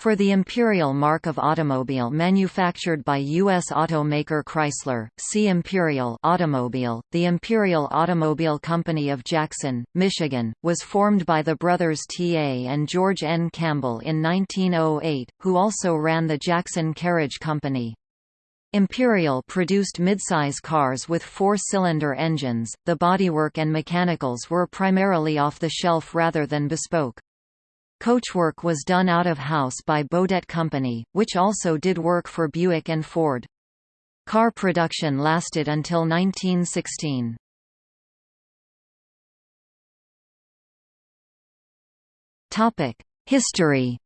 For the Imperial mark of automobile manufactured by U.S. automaker Chrysler, see Imperial automobile. The Imperial Automobile Company of Jackson, Michigan, was formed by the brothers T.A. and George N. Campbell in 1908, who also ran the Jackson Carriage Company. Imperial produced midsize cars with four-cylinder engines, the bodywork and mechanicals were primarily off the shelf rather than bespoke. Coachwork was done out of house by Beaudette Company, which also did work for Buick and Ford. Car production lasted until 1916. History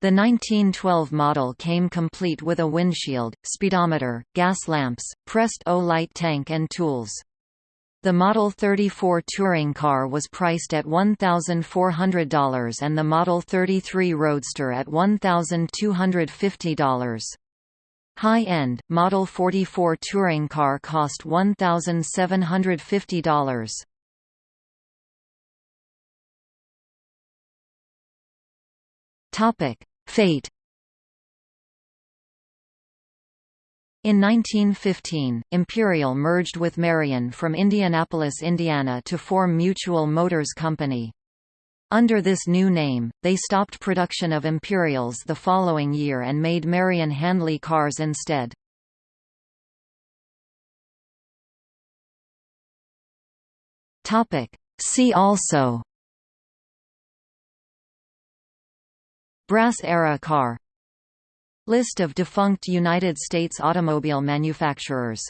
The 1912 model came complete with a windshield, speedometer, gas lamps, Prest-O-Lite tank and tools. The Model 34 touring car was priced at $1,400 and the Model 33 Roadster at $1,250. High-end, Model 44 touring car cost $1,750. Fate In 1915, Imperial merged with Marion from Indianapolis, Indiana to form Mutual Motors Company. Under this new name, they stopped production of Imperials the following year and made Marion Handley cars instead. See also Brass-era car List of defunct United States automobile manufacturers